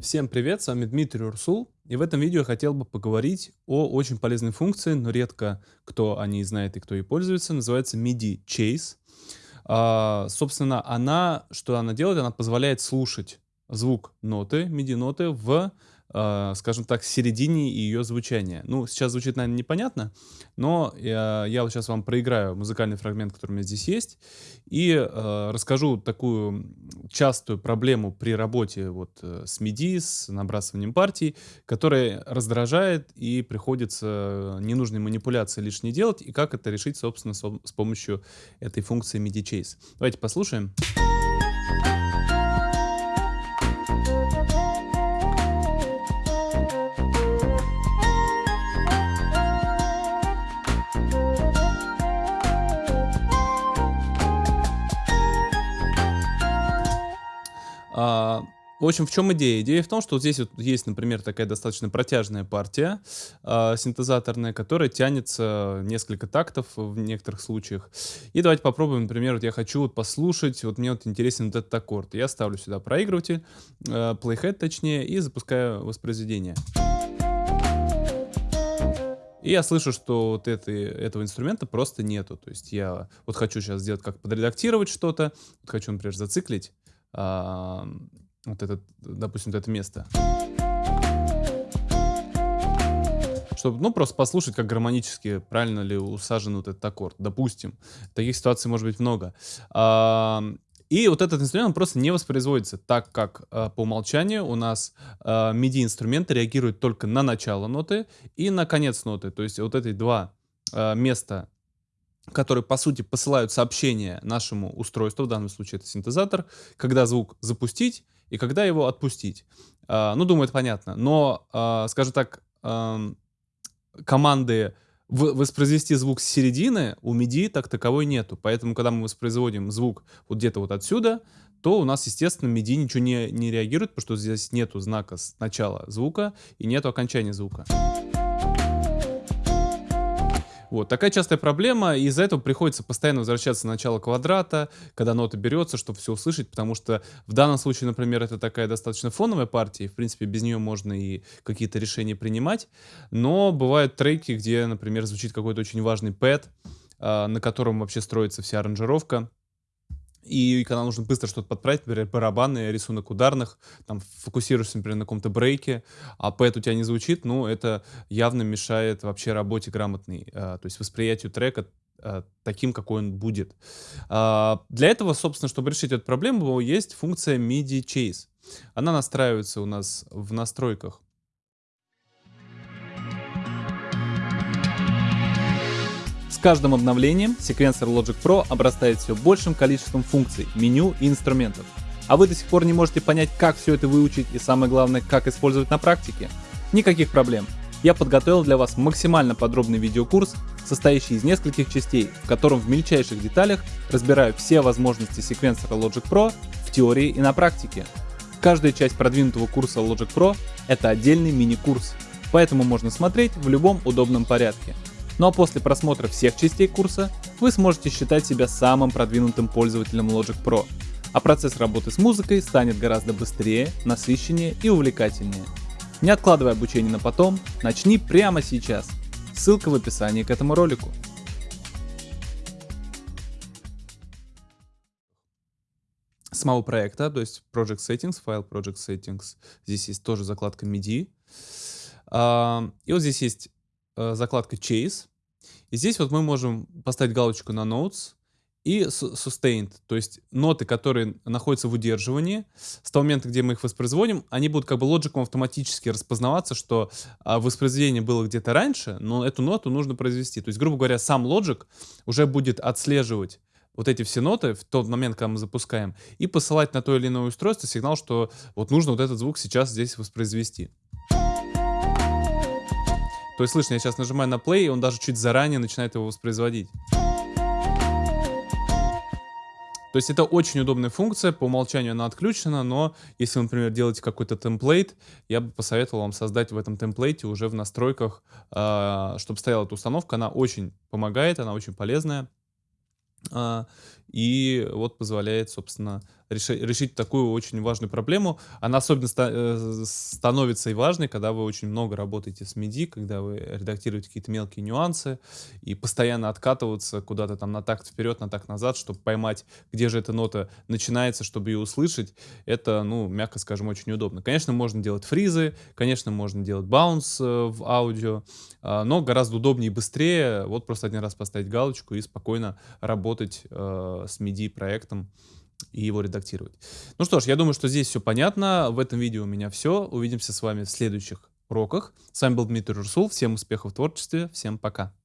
Всем привет, с вами Дмитрий Урсул, и в этом видео я хотел бы поговорить о очень полезной функции, но редко кто о ней знает и кто ей пользуется, называется MIDI Chase. А, собственно, она, что она делает, она позволяет слушать звук ноты, MIDI-ноты в э, скажем так, середине ее звучания. Ну, сейчас звучит, наверное, непонятно, но я, я вот сейчас вам проиграю музыкальный фрагмент, который у меня здесь есть, и э, расскажу такую частую проблему при работе вот э, с MIDI, с набрасыванием партий, которая раздражает и приходится ненужные манипуляции лишние делать, и как это решить, собственно, с помощью этой функции MIDI Chase. Давайте послушаем. Послушаем. В общем, в чем идея? Идея в том, что вот здесь вот есть, например, такая достаточно протяжная партия э, синтезаторная, которая тянется несколько тактов в некоторых случаях. И давайте попробуем, например, вот я хочу вот послушать, вот мне вот интересен вот этот аккорд. Я ставлю сюда проигрыватель, э, playhead точнее, и запускаю воспроизведение. И я слышу, что вот это, этого инструмента просто нету. То есть я вот хочу сейчас сделать, как подредактировать что-то, вот хочу, например, зациклить а, вот этот, допустим, это место. Чтобы, ну, просто послушать, как гармонически правильно ли усажен вот этот аккорд. Допустим. Таких ситуаций может быть много. И вот этот инструмент он просто не воспроизводится, так как э, по умолчанию у нас э, MIDI-инструменты реагируют только на начало ноты и на конец ноты. То есть вот эти два э, места которые, по сути, посылают сообщение нашему устройству, в данном случае это синтезатор, когда звук запустить и когда его отпустить. Uh, ну, думаю, это понятно. Но, uh, скажем так, команды воспроизвести звук с середины у MIDI так таковой нету. Поэтому, когда мы воспроизводим звук вот где-то вот отсюда, то у нас, естественно, MIDI ничего не, не реагирует, потому что здесь нету знака начала звука и нету окончания звука. Вот, такая частая проблема, и из-за этого приходится постоянно возвращаться на начало квадрата, когда нота берется, чтобы все услышать, потому что в данном случае, например, это такая достаточно фоновая партия, и, в принципе, без нее можно и какие-то решения принимать, но бывают треки, где, например, звучит какой-то очень важный пэт, на котором вообще строится вся аранжировка, и когда нужно быстро что-то подправить, например, барабаны, рисунок ударных, там фокусируешься, например, на каком-то брейке, а пэт у тебя не звучит, ну, это явно мешает вообще работе грамотной, а, то есть восприятию трека а, таким, какой он будет. А, для этого, собственно, чтобы решить эту проблему, есть функция MIDI Chase. Она настраивается у нас в настройках С каждым обновлением секвенсор Logic Pro обрастает все большим количеством функций, меню и инструментов. А вы до сих пор не можете понять, как все это выучить и самое главное, как использовать на практике? Никаких проблем. Я подготовил для вас максимально подробный видеокурс, состоящий из нескольких частей, в котором в мельчайших деталях разбираю все возможности секвенсора Logic Pro в теории и на практике. Каждая часть продвинутого курса Logic Pro — это отдельный мини-курс, поэтому можно смотреть в любом удобном порядке. Ну а после просмотра всех частей курса вы сможете считать себя самым продвинутым пользователем Logic Pro, а процесс работы с музыкой станет гораздо быстрее, насыщеннее и увлекательнее. Не откладывай обучение на потом, начни прямо сейчас. Ссылка в описании к этому ролику. самого проекта, то есть Project Settings, файл Project Settings. Здесь есть тоже закладка MIDI. А, и вот здесь есть э, закладка Chase. И здесь вот мы можем поставить галочку на Notes и Sustained, то есть ноты, которые находятся в удерживании, с того момента, где мы их воспроизводим, они будут как бы лоджиком автоматически распознаваться, что а, воспроизведение было где-то раньше, но эту ноту нужно произвести. То есть, грубо говоря, сам лоджик уже будет отслеживать вот эти все ноты в тот момент, когда мы запускаем, и посылать на то или иное устройство сигнал, что вот нужно вот этот звук сейчас здесь воспроизвести. То есть, слышно, я сейчас нажимаю на play, и он даже чуть заранее начинает его воспроизводить. То есть это очень удобная функция, по умолчанию она отключена, но если вы, например, делаете какой-то темплейт, я бы посоветовал вам создать в этом темплейте уже в настройках, э, чтобы стояла эта установка. Она очень помогает, она очень полезная. И вот позволяет, собственно, реши- решить такую очень важную проблему. Она особенно ста- э, становится и важной, когда вы очень много работаете с MIDI, когда вы редактируете какие-то мелкие нюансы, и постоянно откатываться куда-то там на такт вперед, на такт назад, чтобы поймать, где же эта нота начинается, чтобы ее услышать, это, ну, мягко скажем, очень удобно. Конечно, можно делать фризы, конечно, можно делать баунс э, в аудио, а, но гораздо удобнее и быстрее вот просто один раз поставить галочку и спокойно работать э, с MIDI проектом и его редактировать. Ну что ж, я думаю, что здесь все понятно. В этом видео у меня все. Увидимся с вами в следующих уроках. С вами был Дмитрий Русул. Всем успехов в творчестве. Всем пока.